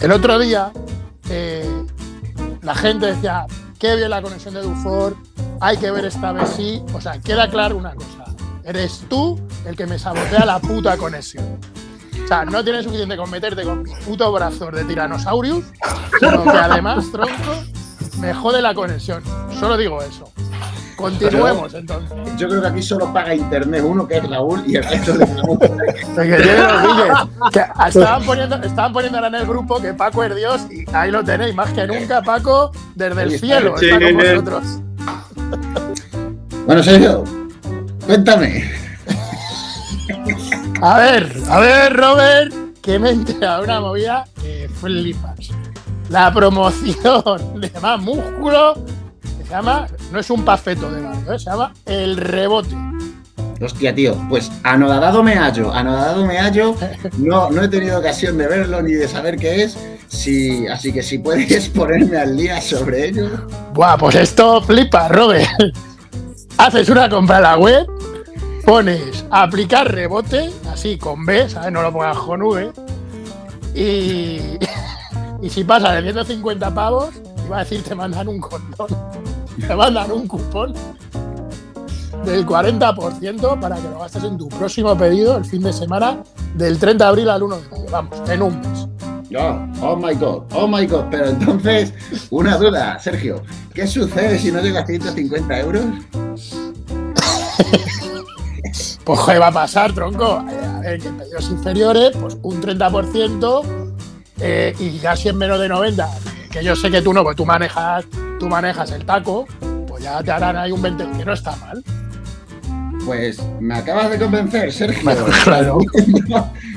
El otro día eh, la gente decía, qué bien la conexión de Dufour, hay que ver esta vez sí. O sea, queda claro una cosa. Eres tú el que me sabotea la puta conexión. O sea, no tienes suficiente con meterte con mis putos brazos de Tyrannosaurus, sino que además, tronco, me jode la conexión. Solo digo eso. Continuemos entonces. Yo creo que aquí solo paga internet uno, que es Raúl, y el resto de que estaban, poniendo, estaban poniendo ahora en el grupo que Paco es Dios y ahí lo tenéis, más que nunca, Paco, desde el cielo está con vosotros. Bueno, Sergio, cuéntame. A ver, a ver, Robert, que me entra una movida que flipas. La promoción de más músculo se llama, no es un pafeto de barrio, ¿eh? se llama El Rebote. Hostia, tío, pues anodadado me hallo, anodado me hallo, no, no he tenido ocasión de verlo ni de saber qué es, sí, así que si puedes ponerme al día sobre ello. Buah, pues esto flipa, Robert. Haces una compra en la web, pones aplicar rebote, así con B, ¿sabes? No lo pongas con V. Y, y si pasa de 150 pavos, iba a decir te mandan un condón te mandan un cupón del 40% para que lo gastes en tu próximo pedido el fin de semana del 30 de abril al 1 de mayo. Vamos, en un mes. oh my god, oh my god. Pero entonces, una duda, Sergio. ¿Qué sucede si no llega a 150 euros? pues ¿qué va a pasar, tronco? A ver, que en pedidos inferiores, pues un 30% eh, y casi en menos de 90. Que yo sé que tú no, pues tú manejas tú manejas el taco, pues ya te harán ahí un 20, que no está mal. Pues me acabas de convencer, Sergio. Bueno, claro.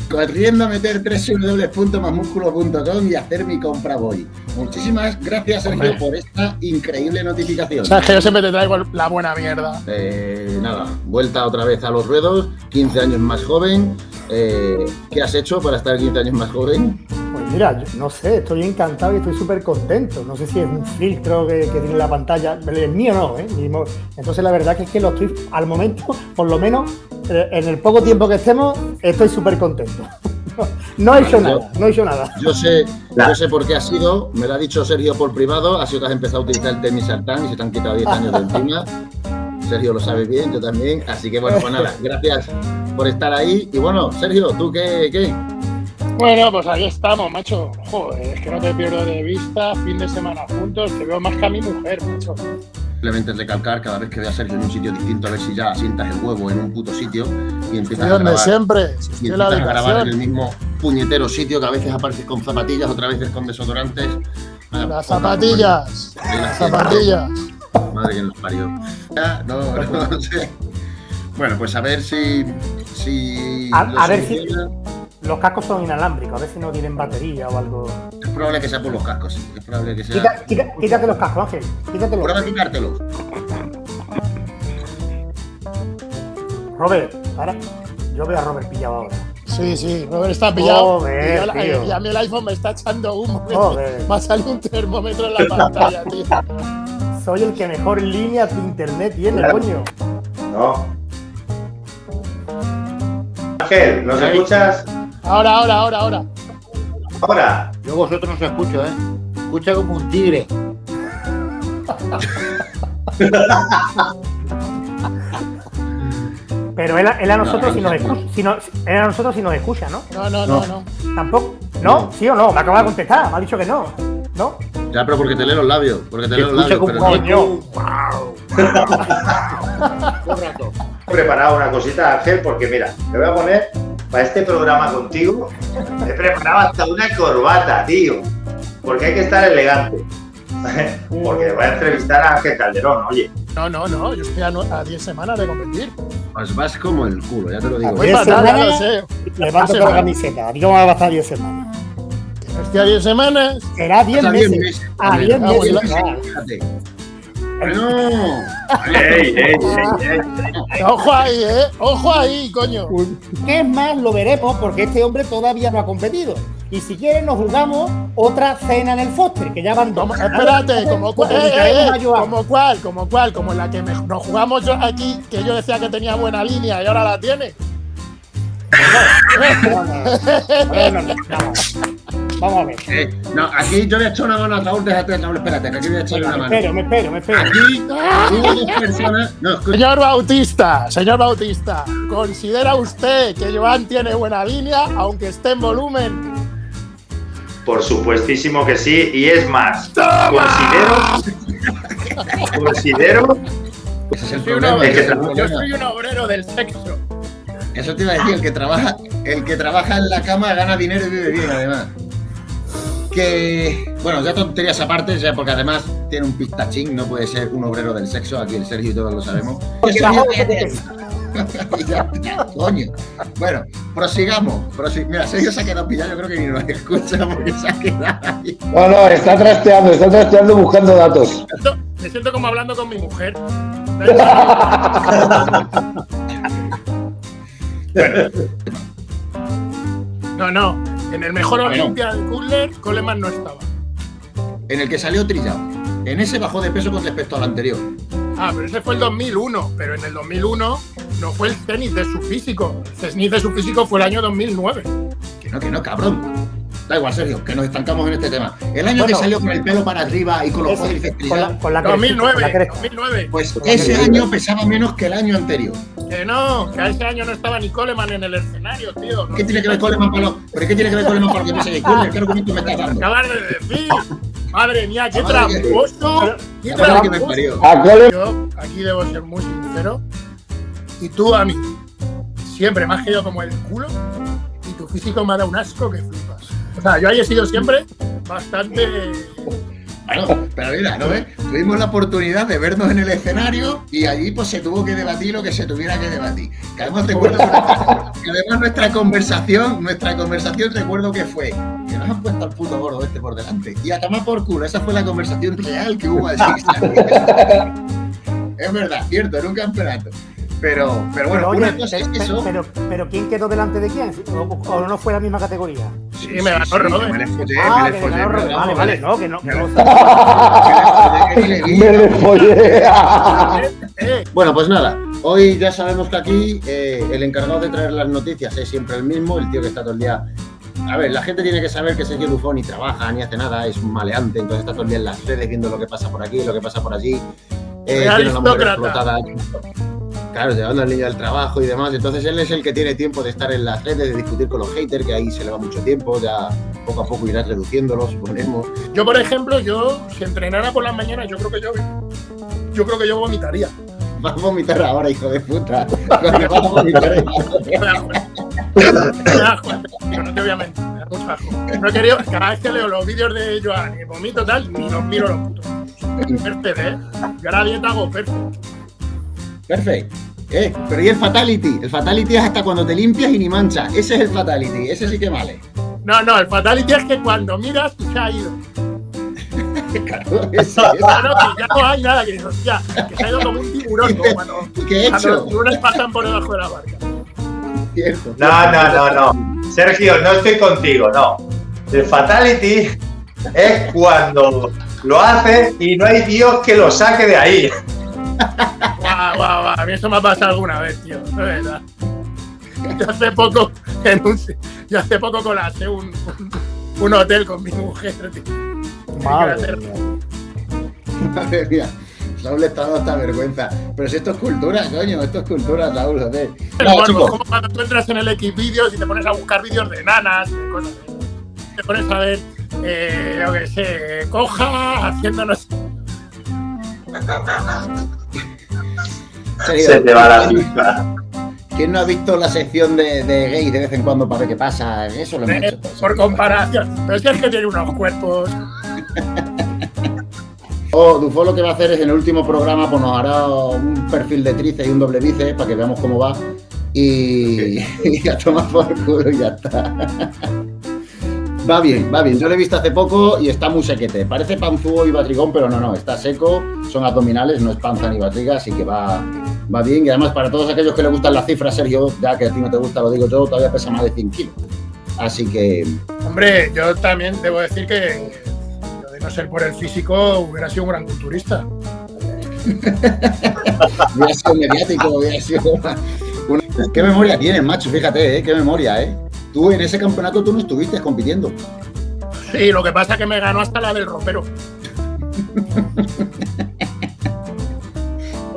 Corriendo a meter www.masmusculo.com y hacer mi compra voy. Muchísimas gracias, Sergio, por esta increíble notificación. Sabes que yo siempre te traigo la buena mierda. Eh, nada, vuelta otra vez a los ruedos, 15 años más joven. Eh, ¿Qué has hecho para estar 15 años más joven? Mira, no sé, estoy encantado y estoy súper contento. No sé si es un filtro que, tiene la pantalla. El mío no, ¿eh? Entonces la verdad que es que lo estoy, al momento, por lo menos, eh, en el poco tiempo que estemos, estoy súper contento. No he hecho nada, no he hecho nada. Yo sé, yo sé por qué ha sido, me lo ha dicho Sergio por privado, ha sido que has empezado a utilizar el temisartán y se te han quitado 10 años de encima. Sergio lo sabe bien, yo también. Así que bueno, pues nada, gracias por estar ahí. Y bueno, Sergio, ¿tú qué? qué? Bueno, pues ahí estamos, macho. Joder, es que no te pierdo de vista, fin de semana juntos, te veo más que a mi mujer, macho. Simplemente recalcar cada vez que veas a Sergio en un sitio distinto, a ver si ya sientas el huevo en un puto sitio y empiezas a grabar. siempre, y empiezas a grabar en el mismo puñetero sitio que a veces apareces con zapatillas, otras veces con desodorantes. Las zapatillas, las zapatillas. Madre que nos parió. Ya, no, no, sé. Bueno, pues a ver si. si a, ver si. Los cascos son inalámbricos, a ver si no tienen batería o algo. Es probable que sea por los cascos, sí. Es probable que sea. quítate los cascos, Ángel. Quítatelos. Prueba a quitártelos. Robert, ahora. Yo veo a Robert pillado ahora. Sí, sí, Robert está pillado. y, a mí el iPhone me está echando humo. Joder. Me ha salido un termómetro en la pantalla, tío. Soy el que mejor línea de internet tiene, coño. No. Ángel, ¿nos escuchas? Ahora, ahora, ahora, ahora. Ahora. Yo vosotros no os escucho, ¿eh? Escucha como un tigre. Pero él, a nosotros si nos escucha, si no, él a nosotros si nos escucha, ¿no? No, no, no, no. ¿Tampoco? ¿No? ¿Sí o no? Me acaba de contestar, me ha dicho que no. ¿No? Ya, pero porque te lee los labios. Porque te lee los labios. Pero coño. He preparado una cosita, Ángel, porque mira, te voy a poner para este programa contigo, he preparado hasta una corbata, tío. Porque hay que estar elegante. Porque voy a entrevistar a Ángel Calderón, oye. No, no, no, yo estoy a 10 semanas de competir. Pues vas como el culo, ya te lo digo. A 10 semanas, sé. Levanto la camiseta, a mí cómo va a pasar 10 semanas. Estoy a 10 semanas. Será 10 meses. A 10 meses. No. Ojo ahí, eh. Ojo ahí, coño. ¿Qué es más? Lo veremos porque este hombre todavía no ha competido. Y si quieren nos jugamos otra cena en el Foster, que ya van dos. Espérate, como, cuál, eh, eh, como cuál, como cuál, como la que nos jugamos yo aquí, que yo decía que tenía buena línea y ahora la tiene. Vamos a ver. Eh, no, aquí yo voy a echar una mano a Raúl, déjate, Raúl, espérate, que aquí voy a echarle una me mano. espero, me espero, me espero. Aquí hubo dos personas. No, Señor Bautista, señor Bautista, ¿considera usted que Joan tiene buena línea, aunque esté en volumen? Por supuestísimo que sí. Y es más, considero. considero. ese es el problema. Es que yo soy un obrero del sexo. Eso te iba a decir, el que trabaja, el que trabaja en la cama gana dinero y vive bien, además. Que, bueno, ya tonterías aparte, ya porque además tiene un pistachín, no puede ser un obrero del sexo, aquí el Sergio y todos lo sabemos. Ya, ya, coño. Bueno, prosigamos. prosi- Mira, Sergio se ha quedado pillado, yo creo que ni nos escucha porque se ha quedado ahí. No, no, está trasteando, está trasteando buscando datos. Me siento- Me siento como hablando con mi mujer. No, no. En el mejor Bueno. Olimpia de Kudler, Coleman no estaba. En el que salió trillado. En ese bajó de peso con respecto al anterior. Ah, pero ese fue el 2001. Pero en el 2001 no fue el cenit de su físico. El cenit de su físico fue el año 2009. Que no, que no, cabrón. Da igual, Sergio, que nos estancamos en este tema. El año que salió con el pelo para arriba y con los Ese, cuádriceps con la, trillados, con la cresta, con la 2009. cresta. 2009. pues ese año pesaba menos que el año anterior. Que no, que a ese año no estaba ni Coleman en el escenario, tío. ¿Qué tiene que ver Coleman para lo, ¿Pero qué tiene que ver Coleman para lo que de Cooler? ¿Qué argumento me estás dando? Acabas de decir. Madre mía, qué tramposo. Qué me tramposo. parió. A Cole Yo aquí debo ser muy sincero. Y tú a mí. Siempre me has quedado como el culo. Y tu físico me ha dado un asco que flipas. O sea, yo ahí he sido siempre bastante. Bueno, pero mira, ¿no ves? Tuvimos la oportunidad de vernos en el escenario y allí pues se tuvo que debatir lo que se tuviera que debatir. Que además recuerdo que, que además nuestra conversación, nuestra conversación recuerdo que fue que nos han puesto al puto gordo este por delante. Y a tomar por culo, esa fue la conversación real que hubo allí. es verdad, cierto, en un campeonato. Pero, pero bueno, Pero, una cosa es pe- eso. pero, pero ¿quién quedó delante de quién? ¿O, o no fue la misma categoría? Sí, me ganó Robert. Me le follé, ah, me le follé. Vale, vale, no, que no. Me la- follé, Bueno, pues nada, hoy ya sabemos que aquí eh, el encargado de traer las noticias es siempre el mismo, el tío que está todo el día. A ver, la gente tiene que saber que Sergio Dufo ni trabaja ni hace nada, es un maleante, entonces está todo el día en las redes viendo lo que pasa por aquí, lo que pasa por allí. Eh, tiene una mujer aristócrata. explotada. Claro, llevando al niño al trabajo y demás. Entonces él es el que tiene tiempo de estar en las redes, de discutir con los haters, que ahí se le va mucho tiempo, ya poco a poco irás reduciéndolo, suponemos. yo, por ejemplo, yo, si entrenara por las mañanas, yo creo que yo. Yo creo que yo vomitaría. Vas a vomitar ahora, hijo de puta. Cuando vas a vomitar. Yo no te voy a mentir, me da mucho asco. No he querido, cada vez que leo los vídeos de Joan y vomito tal, ni los miro los putos. Perfecto, ¿eh? Yo ahora dieta hago perfecto. Perfecto. Eh, pero ¿y el fatality? El fatality es hasta cuando te limpias y ni mancha. Ese es el fatality, ese sí que vale. No, no, el fatality es que cuando miras se ha ido. Claro, ese, Claro, que ya no hay nada, que, hostia, que se ha ido como un tiburón, como cuando, ¿Y qué he cuando los hecho? tiburones pasan por debajo de la barca. Cierto. No, no, no, no. Sergio, no estoy contigo, no. El fatality es cuando lo hace y no hay Dios que lo saque de ahí. Guau, guau, guau, a mí eso me ha pasado alguna vez, tío, de verdad. Yo hace poco, en un, yo hace poco colapsé un, un, un hotel con mi mujer, tío. Madre mía. Madre mía. Raúl le está dando esta vergüenza. Pero si esto es cultura, coño, esto es cultura, Raúl, joder. Pero No, bueno, como cuando tú entras en el Xvideos y te pones a buscar vídeos de nanas, cosas así. Te pones a ver, eh, yo que sé, coja haciéndonos. Se te va la pinta. ¿Quién no ha visto la sección de, de gays de vez en cuando para ver qué pasa? Eso lo hemos eh, hecho. todos. por comparación. Pero es que es que tiene unos cuerpos. O Dufo lo que va a hacer es en el último programa pues nos hará un perfil de tríceps y un doble bíceps para que veamos cómo va y, y a tomar por culo y ya está. Va bien, va bien. Yo lo he visto hace poco y está muy sequete. Parece panzúo y batrigón, pero no, no, está seco, son abdominales, no es panza ni batriga, así que va, va bien. Y además para todos aquellos que le gustan las cifras, Sergio, ya que a ti no te gusta, lo digo yo, todavía pesa más de 100 kilos. Así que Hombre, yo también debo decir que de no ser por el físico hubiera sido un gran culturista. Hubiera sido mediático, hubiera sido ¿Qué memoria tienes, macho? Fíjate, ¿eh? Qué memoria, ¿eh? Tú en ese campeonato tú no estuviste compitiendo. Sí, lo que pasa es que me ganó hasta la del ropero.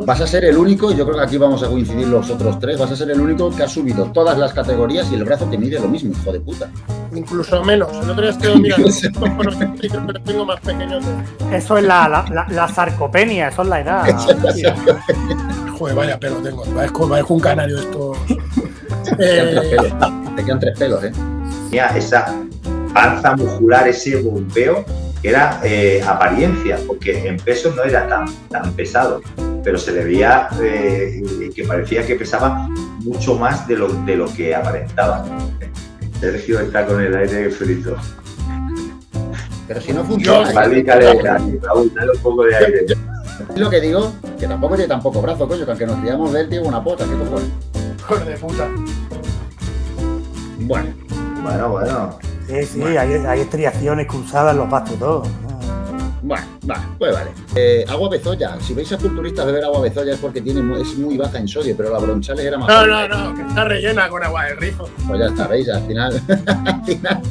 Vas a ser el único, y yo creo que aquí vamos a coincidir los otros tres, vas a ser el único que ha subido todas las categorías y el brazo te mide lo mismo, hijo de puta. Incluso menos. El otro día estoy mirando. lo tengo más pequeño que. Eso es la, la, la- la sarcopenia, eso es la edad. Joder, vaya pelo tengo. Parezco, un canario tres Eh, te quedan tres pelos, ¿eh? Tenía esa panza muscular, ese bombeo, que era eh, apariencia, porque en peso no era tan, tan pesado, pero se le veía eh, que parecía que pesaba mucho más de lo, de lo que aparentaba. Sergio está con el aire frito. Pero si no funciona, dale, dale, Raúl, dale un poco de aire. es lo que digo, que tampoco tiene tampoco brazo, coño, que aunque nos criamos de él, tiene una pota, ¿qué cojones? Joder de puta. Bueno, Bueno, bueno. Sí, sí, hay, hay estriaciones cruzadas en los bastos todos. bueno, vale, pues vale. Eh, agua bezoya, si veis a culturistas beber agua bezoya es porque tiene, es muy baja en sodio, pero la bronchales era más No, no, no, que está rellena con agua del rizo. Pues ya está, veis, al final, al final